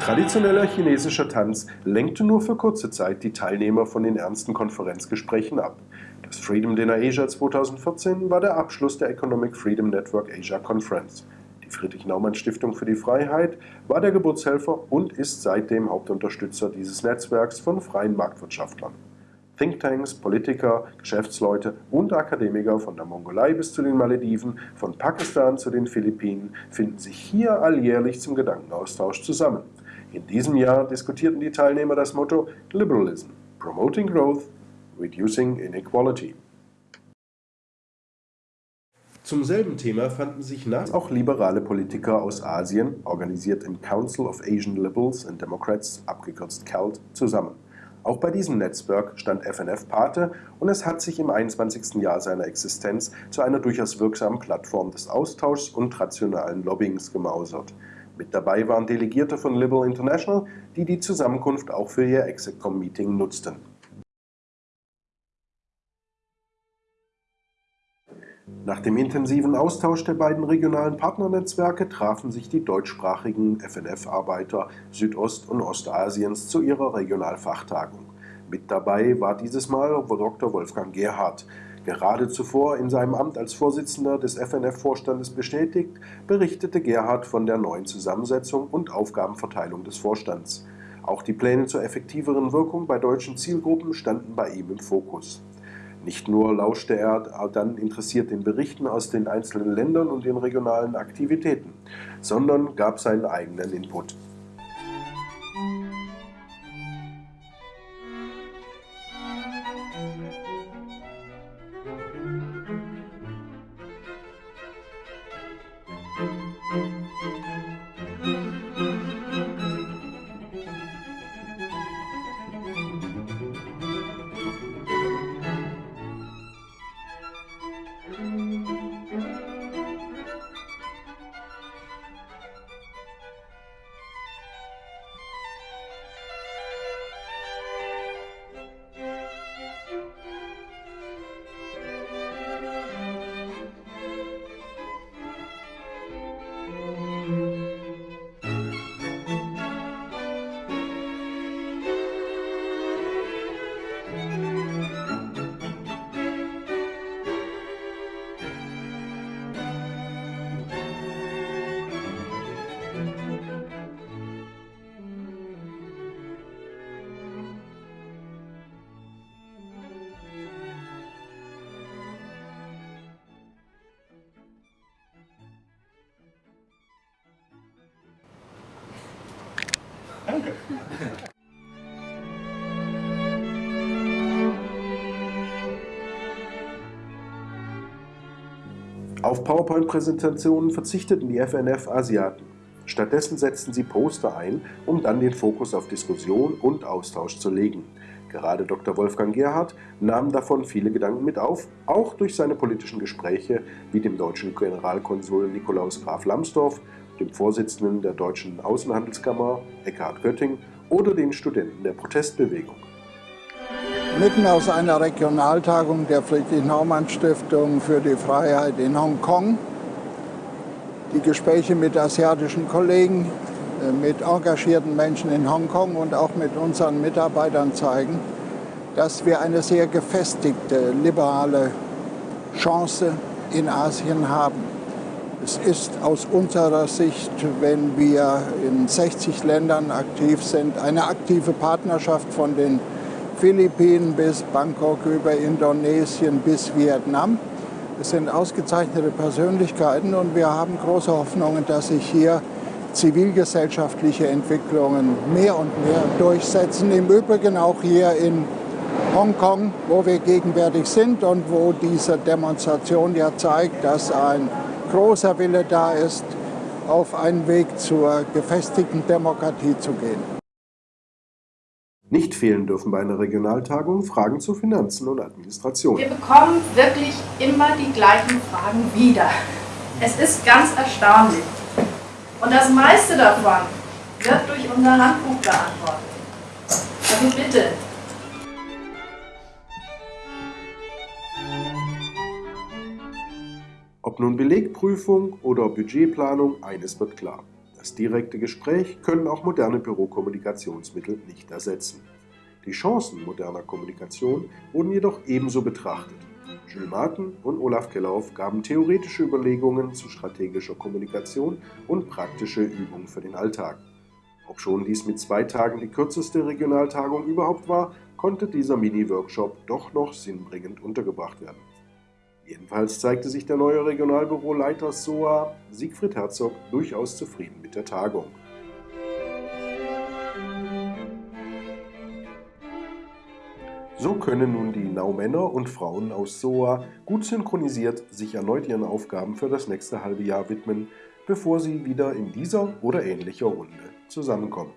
Traditioneller chinesischer Tanz lenkte nur für kurze Zeit die Teilnehmer von den ernsten Konferenzgesprächen ab. Das Freedom Dinner Asia 2014 war der Abschluss der Economic Freedom Network Asia Conference. Die Friedrich-Naumann-Stiftung für die Freiheit war der Geburtshelfer und ist seitdem Hauptunterstützer dieses Netzwerks von freien Marktwirtschaftlern. Thinktanks, Politiker, Geschäftsleute und Akademiker von der Mongolei bis zu den Malediven, von Pakistan zu den Philippinen finden sich hier alljährlich zum Gedankenaustausch zusammen. In diesem Jahr diskutierten die Teilnehmer das Motto Liberalism, Promoting Growth, Reducing Inequality. Zum selben Thema fanden sich nach auch liberale Politiker aus Asien, organisiert im Council of Asian Liberals and Democrats, abgekürzt CALD, zusammen. Auch bei diesem Netzwerk stand FNF Pate und es hat sich im 21. Jahr seiner Existenz zu einer durchaus wirksamen Plattform des Austauschs und rationalen Lobbyings gemausert. Mit dabei waren Delegierte von Liberal International, die die Zusammenkunft auch für ihr Execom-Meeting nutzten. Nach dem intensiven Austausch der beiden regionalen Partnernetzwerke trafen sich die deutschsprachigen FNF-Arbeiter Südost- und Ostasiens zu ihrer Regionalfachtagung. Mit dabei war dieses Mal Dr. Wolfgang Gerhardt, Gerade zuvor in seinem Amt als Vorsitzender des FNF-Vorstandes bestätigt, berichtete Gerhard von der neuen Zusammensetzung und Aufgabenverteilung des Vorstands. Auch die Pläne zur effektiveren Wirkung bei deutschen Zielgruppen standen bei ihm im Fokus. Nicht nur lauschte er dann interessiert den Berichten aus den einzelnen Ländern und den regionalen Aktivitäten, sondern gab seinen eigenen Input. Danke. Auf PowerPoint-Präsentationen verzichteten die FNF-Asiaten. Stattdessen setzten sie Poster ein, um dann den Fokus auf Diskussion und Austausch zu legen. Gerade Dr. Wolfgang Gerhardt nahm davon viele Gedanken mit auf, auch durch seine politischen Gespräche wie dem deutschen Generalkonsul Nikolaus Graf Lambsdorff dem Vorsitzenden der Deutschen Außenhandelskammer Eckhard Götting oder den Studenten der Protestbewegung. Mitten aus einer Regionaltagung der Friedrich-Naumann-Stiftung für die Freiheit in Hongkong. Die Gespräche mit asiatischen Kollegen, äh, mit engagierten Menschen in Hongkong und auch mit unseren Mitarbeitern zeigen, dass wir eine sehr gefestigte liberale Chance in Asien haben. Es ist aus unserer Sicht, wenn wir in 60 Ländern aktiv sind, eine aktive Partnerschaft von den Philippinen bis Bangkok über Indonesien bis Vietnam. Es sind ausgezeichnete Persönlichkeiten und wir haben große Hoffnungen, dass sich hier zivilgesellschaftliche Entwicklungen mehr und mehr durchsetzen. Im Übrigen auch hier in Hongkong, wo wir gegenwärtig sind und wo diese Demonstration ja zeigt, dass ein großer Wille da ist, auf einen Weg zur gefestigten Demokratie zu gehen. Nicht fehlen dürfen bei einer Regionaltagung Fragen zu Finanzen und Administration. Wir bekommen wirklich immer die gleichen Fragen wieder. Es ist ganz erstaunlich. Und das meiste davon wird durch unser Handbuch beantwortet. Also bitte, Ob nun Belegprüfung oder Budgetplanung, eines wird klar. Das direkte Gespräch können auch moderne Bürokommunikationsmittel nicht ersetzen. Die Chancen moderner Kommunikation wurden jedoch ebenso betrachtet. Jules Martin und Olaf Kellauf gaben theoretische Überlegungen zu strategischer Kommunikation und praktische Übungen für den Alltag. Obschon dies mit zwei Tagen die kürzeste Regionaltagung überhaupt war, konnte dieser Mini-Workshop doch noch sinnbringend untergebracht werden. Jedenfalls zeigte sich der neue Regionalbüroleiter SOA, Siegfried Herzog, durchaus zufrieden mit der Tagung. So können nun die Naumänner und Frauen aus SOA gut synchronisiert sich erneut ihren Aufgaben für das nächste halbe Jahr widmen, bevor sie wieder in dieser oder ähnlicher Runde zusammenkommen.